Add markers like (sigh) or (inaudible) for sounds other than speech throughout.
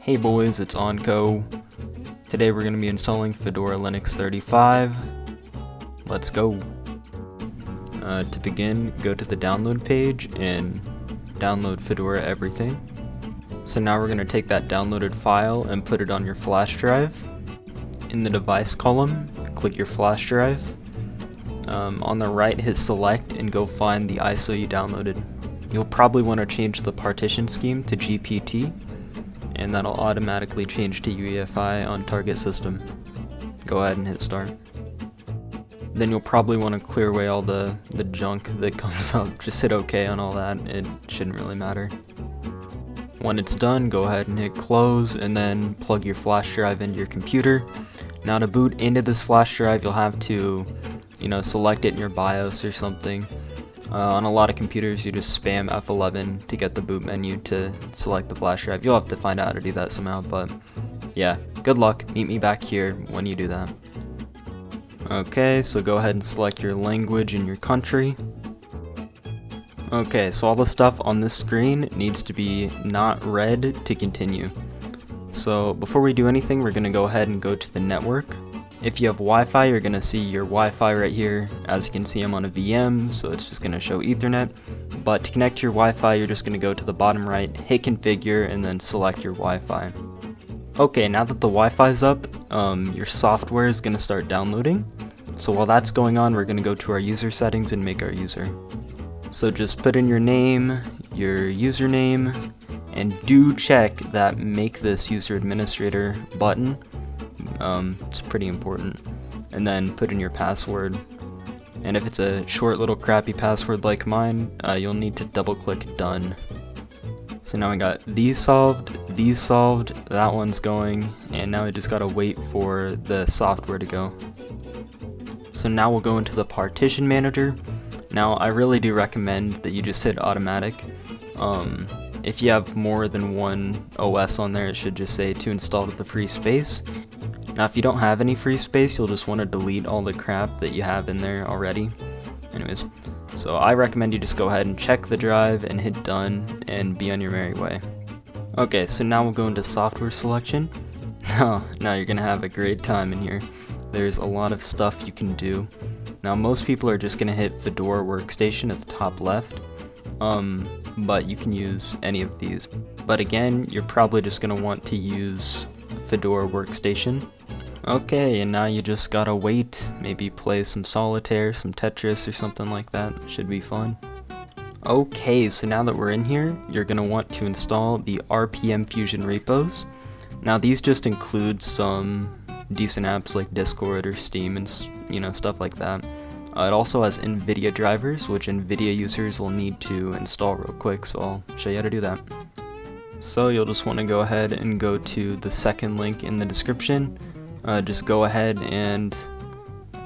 Hey boys, it's Onco. Today we're going to be installing Fedora Linux 35. Let's go. Uh, to begin, go to the download page and download Fedora Everything. So now we're going to take that downloaded file and put it on your flash drive. In the device column, click your flash drive. Um, on the right, hit select and go find the ISO you downloaded. You'll probably want to change the partition scheme to GPT and that'll automatically change to UEFI on target system. Go ahead and hit start. Then you'll probably want to clear away all the, the junk that (laughs) comes up. Just hit OK on all that, it shouldn't really matter. When it's done, go ahead and hit close and then plug your flash drive into your computer. Now to boot into this flash drive, you'll have to, you know, select it in your BIOS or something. Uh, on a lot of computers, you just spam F11 to get the boot menu to select the flash drive. You'll have to find out how to do that somehow, but yeah, good luck. Meet me back here when you do that. Okay, so go ahead and select your language and your country. Okay, so all the stuff on this screen needs to be not red to continue. So before we do anything, we're going to go ahead and go to the network. If you have Wi-Fi, you're going to see your Wi-Fi right here. As you can see, I'm on a VM, so it's just going to show Ethernet. But to connect to your Wi-Fi, you're just going to go to the bottom right, hit configure, and then select your Wi-Fi. Okay, now that the Wi-Fi is up, um, your software is going to start downloading. So while that's going on, we're going to go to our user settings and make our user. So just put in your name, your username, and do check that make this user administrator button um, it's pretty important. And then put in your password. And if it's a short little crappy password like mine, uh, you'll need to double click done. So now I got these solved, these solved, that one's going, and now I just gotta wait for the software to go. So now we'll go into the partition manager. Now I really do recommend that you just hit automatic. Um, if you have more than one OS on there, it should just say to install to the free space. Now if you don't have any free space, you'll just want to delete all the crap that you have in there already. Anyways, so I recommend you just go ahead and check the drive and hit done and be on your merry way. Okay, so now we'll go into software selection. Now, (laughs) now you're going to have a great time in here. There's a lot of stuff you can do. Now most people are just going to hit Fedora Workstation at the top left. Um, but you can use any of these. But again, you're probably just going to want to use Fedora Workstation. Okay, and now you just gotta wait, maybe play some solitaire, some Tetris or something like that, should be fun. Okay, so now that we're in here, you're gonna want to install the RPM Fusion repos. Now these just include some decent apps like Discord or Steam and you know stuff like that. Uh, it also has NVIDIA drivers, which NVIDIA users will need to install real quick, so I'll show you how to do that. So you'll just want to go ahead and go to the second link in the description, uh, just go ahead and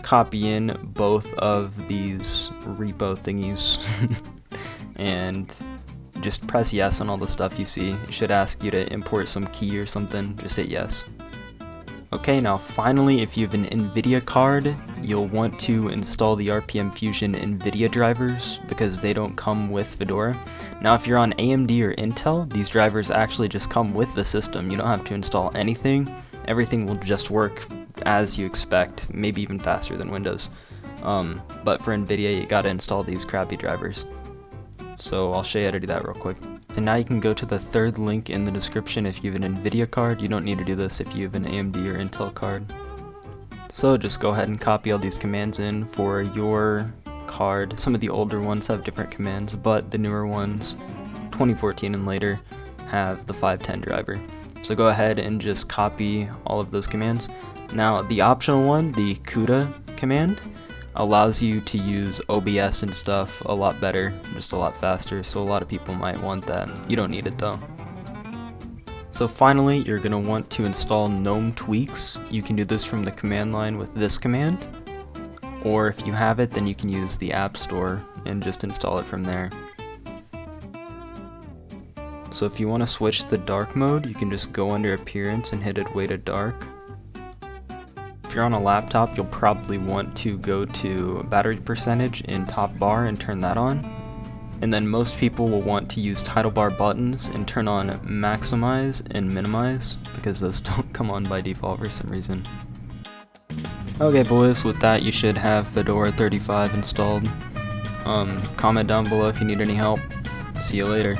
copy in both of these repo thingies (laughs) and just press yes on all the stuff you see. It should ask you to import some key or something, just hit yes. Okay, now finally, if you have an NVIDIA card, you'll want to install the RPM Fusion NVIDIA drivers because they don't come with Fedora. Now if you're on AMD or Intel, these drivers actually just come with the system. You don't have to install anything everything will just work as you expect, maybe even faster than Windows. Um, but for NVIDIA, you gotta install these crappy drivers. So I'll show you how to do that real quick. So now you can go to the third link in the description if you have an NVIDIA card. You don't need to do this if you have an AMD or Intel card. So just go ahead and copy all these commands in for your card. Some of the older ones have different commands, but the newer ones, 2014 and later, have the 510 driver. So go ahead and just copy all of those commands. Now the optional one, the CUDA command, allows you to use OBS and stuff a lot better, just a lot faster, so a lot of people might want that. You don't need it though. So finally, you're going to want to install GNOME Tweaks. You can do this from the command line with this command, or if you have it, then you can use the App Store and just install it from there. So if you want to switch the dark mode, you can just go under appearance and hit Adwaita dark. If you're on a laptop, you'll probably want to go to battery percentage in top bar and turn that on. and then most people will want to use title bar buttons and turn on maximize and minimize because those (laughs) don't come on by default for some reason. Okay boys, with that you should have Fedora 35 installed. Um, comment down below if you need any help. See you later.